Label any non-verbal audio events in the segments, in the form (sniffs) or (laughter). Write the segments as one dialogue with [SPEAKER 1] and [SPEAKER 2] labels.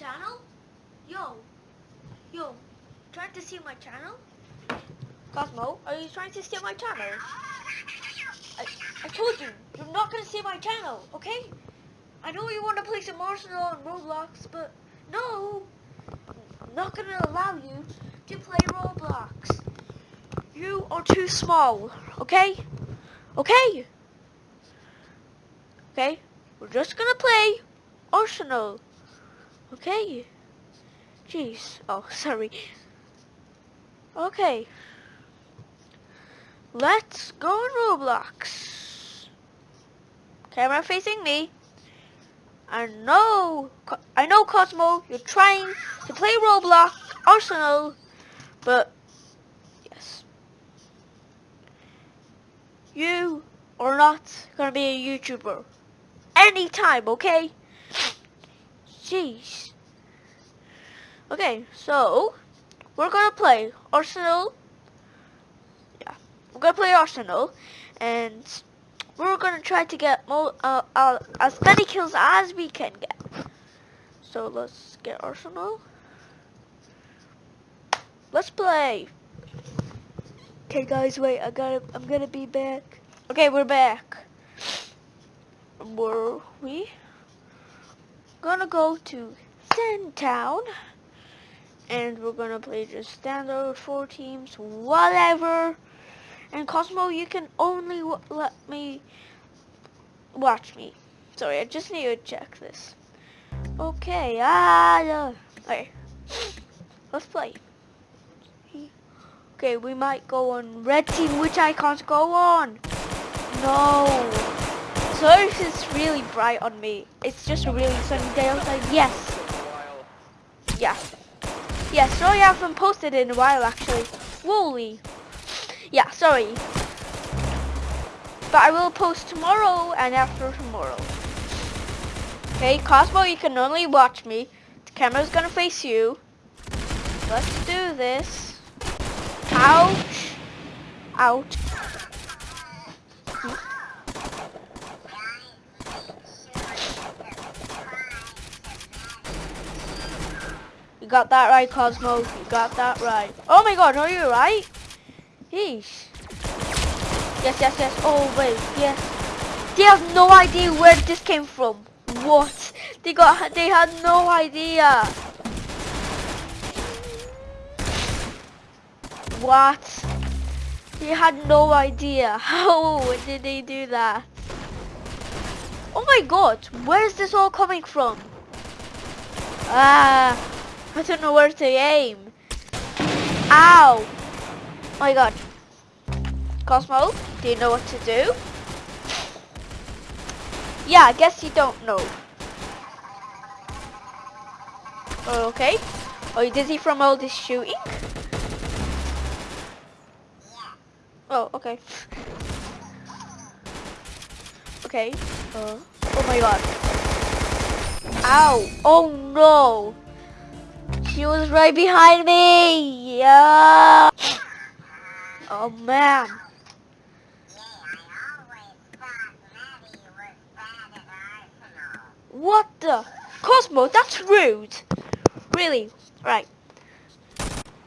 [SPEAKER 1] Yo, yo, trying to steal my channel? Cosmo, are you trying to steal my channel? I, I told you, you're not gonna steal my channel, okay? I know you want to play some Arsenal and Roblox, but no, I'm not gonna allow you to play Roblox. You are too small, okay? Okay? Okay? We're just gonna play Arsenal. Okay? Jeez. Oh, (laughs) sorry. Okay. Let's go on Roblox. Camera facing me. I know, I know Cosmo, you're trying to play Roblox Arsenal, but yes. You are not gonna be a YouTuber anytime, okay? Jeez. Okay, so we're gonna play Arsenal. Yeah, we're gonna play Arsenal, and we're gonna try to get uh, uh, as many kills as we can get. So let's get Arsenal. Let's play. Okay, guys, wait. I gotta. I'm gonna be back. Okay, we're back. Were we gonna go to Town? and we're gonna play just standard four teams whatever. And Cosmo you can only let me watch me. Sorry I just need to check this. Okay ah yeah. okay. (sniffs) Let's play. Okay we might go on red team which I can't go on. No so it's really bright on me it's just a really sunny day outside yes yeah yeah, sorry I haven't posted in a while actually. Wooly. Yeah, sorry. But I will post tomorrow and after tomorrow. Okay, Cosmo, you can only watch me. The camera's gonna face you. Let's do this. Ouch. Ouch. Got that right, Cosmo. You got that right. Oh my god, are you right? Yeesh. Yes, yes, yes. Oh, wait, yes. They have no idea where this came from. What? They got, they had no idea. What? They had no idea. (laughs) How did they do that? Oh my god, where is this all coming from? Ah. I don't know where to aim. Ow! Oh my god. Cosmo, do you know what to do? Yeah, I guess you don't know. Oh, okay. Are you dizzy from all this shooting? Oh, okay. (laughs) Okay. Uh, oh my god. Ow! Oh no! She was right behind me. Yeah. Oh man. What the? Cosmo, that's rude. Really? Right.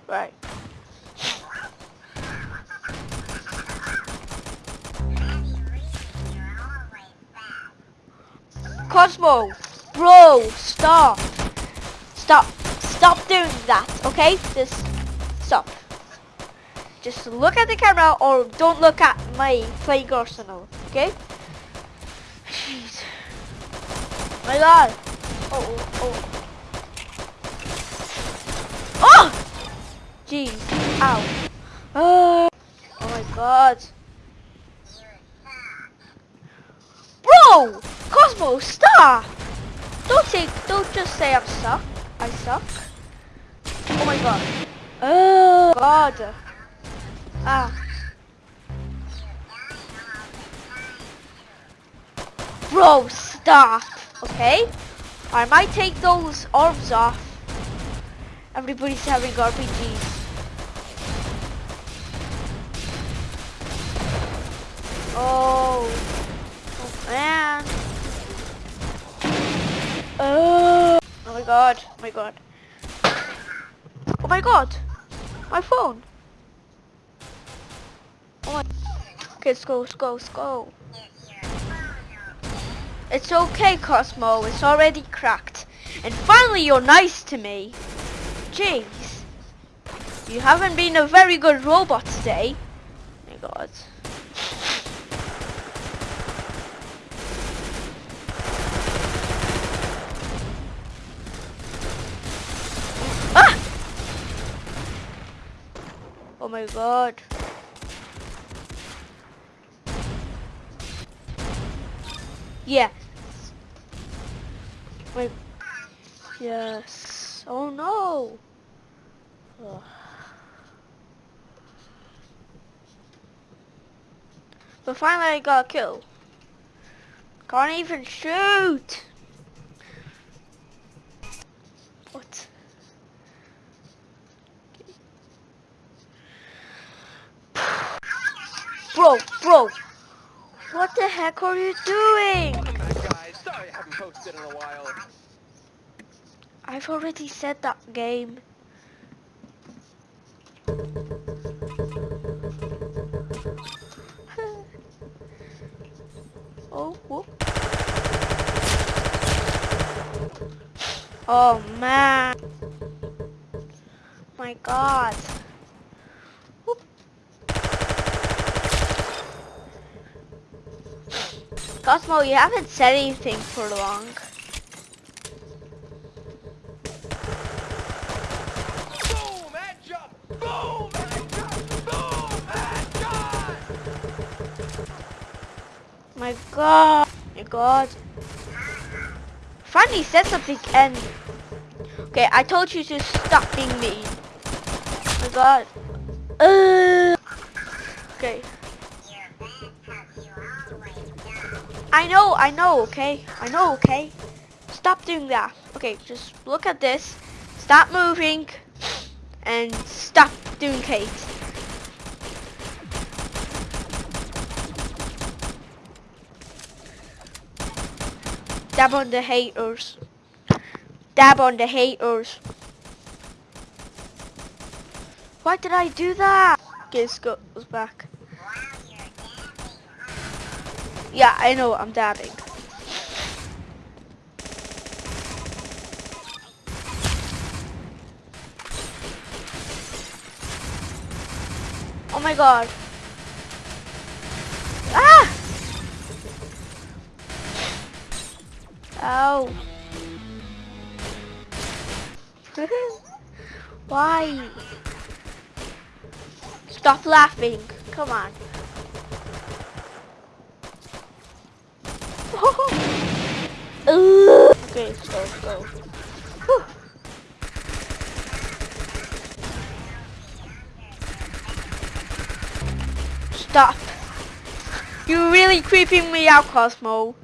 [SPEAKER 1] Right. Cosmo, bro, stop. Stop. Stop doing that, okay? Just stop. Just look at the camera or don't look at my playing arsenal, okay? Jeez. My god. Oh, oh, oh. Oh! Jeez. Ow. Oh, oh my god. Bro! Cosmo, stop! Don't say, don't just say I'm stuck. I suck. Oh my god. Oh god. Ah. Bro, stop. Okay? I might take those arms off. Everybody's having RPGs. Oh. Oh man. Oh. Oh my god. Oh my god. Oh my god! My phone! Oh my... Okay, let's go, let's go, let's go. It's okay, Cosmo. It's already cracked. And finally, you're nice to me. Jeez. You haven't been a very good robot today. Oh my god. My god. Yes. Wait. Yes. Oh no. Ugh. But finally I got a kill. Can't even shoot. What the heck are you doing?
[SPEAKER 2] Welcome back, guys. Sorry I haven't posted in a while.
[SPEAKER 1] I've already said that game. (laughs) oh, whoop. Oh man. My god. Whoop. Cosmo, you haven't said anything for long.
[SPEAKER 2] Boom! Headshot! Boom! Headshot! Boom!
[SPEAKER 1] My god. My god. Finally said something and Okay, I told you to stop being mean. My god. Uh, okay. I know, I know, okay? I know, okay? Stop doing that. Okay, just look at this. Stop moving. And stop doing Kate. Dab on the haters. Dab on the haters. Why did I do that? Okay, Scott was back. Yeah, I know, I'm dabbing. Oh my god. Ah! Ow. (laughs) Why? Stop laughing. Come on. Ugh. okay, let's go. Whew. Stop. You're really creeping me out, Cosmo.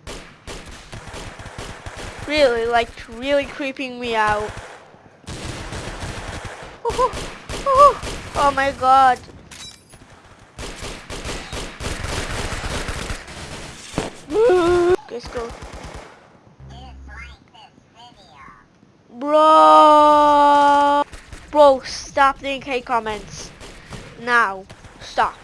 [SPEAKER 1] Really, like, really creeping me out. Oh my god. Let's go. Bro. Bro, stop doing hate comments. Now. Stop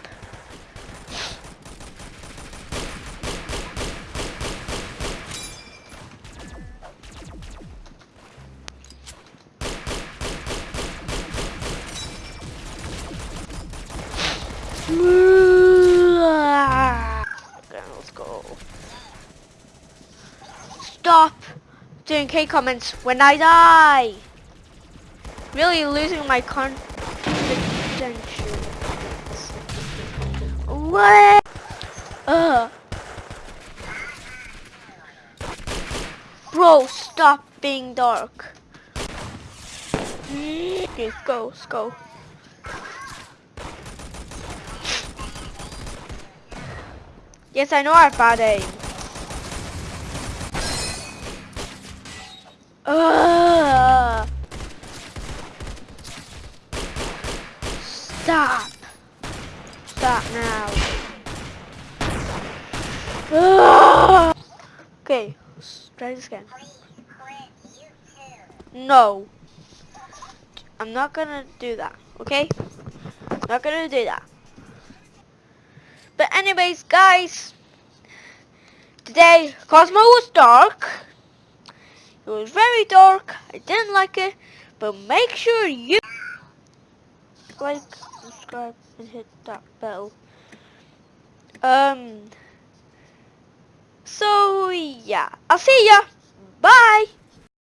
[SPEAKER 1] (laughs) let's go. Stop doing K comments when I die. Really losing my confidence. What? Ugh. Bro, stop being dark. Okay, go, let's go. Yes, I know have bad aim. Ugh. Stop. Stop now. Ugh. Okay, try this again. No. I'm not gonna do that, okay? Not gonna do that. But anyways, guys, today Cosmo was dark. It was very dark. I didn't like it, but make sure you like, subscribe, and hit that bell. Um. So yeah, I'll see ya. Bye.